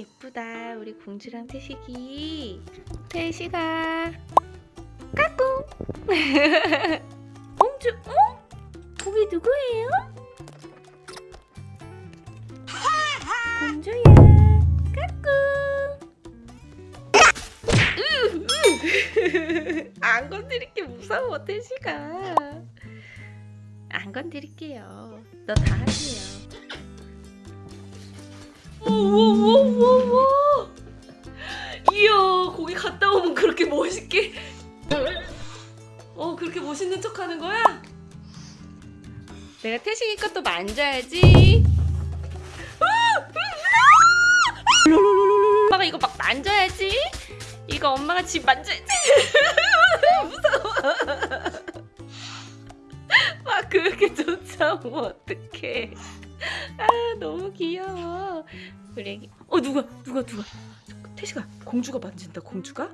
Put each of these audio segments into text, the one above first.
이쁘다 우리 공주랑 태식이. 태식아. 까꿍. 공주 어? 거기 누구예요? 공주야. 까꿍. 안 건드릴게 무서워 태식아. 안 건드릴게요. 너다 할게 멋있게. 어 그렇게 멋있는 척 하는 거야? 내가 태식이 것도 만져야지. 엄마가 이거 막 만져야지. 이거 엄마가 집 만져야지. 무서워. 막 그렇게 쫓아오면 어떡해. 아 너무 귀여워. 우리 애기 어 누가 누가 누가? 태식아 공주가 만진다 공주가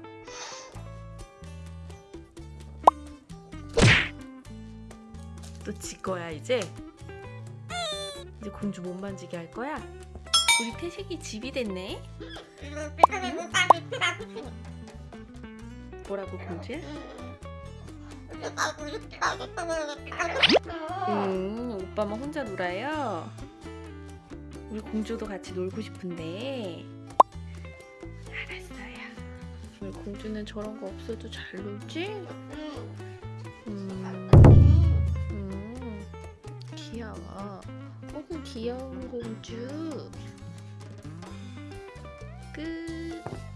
또 지 거야 이제? 이제 공주 못 만지게 할 거야? 우리 태식이 집이 됐네? 뭐라고 공주야? 음 오빠만 혼자 놀아요? 우리 공주도 같이 놀고 싶은데. 알았어요. 우리 공주는 저런 거 없어도 잘 놀지? 귀여운 공주. 끝.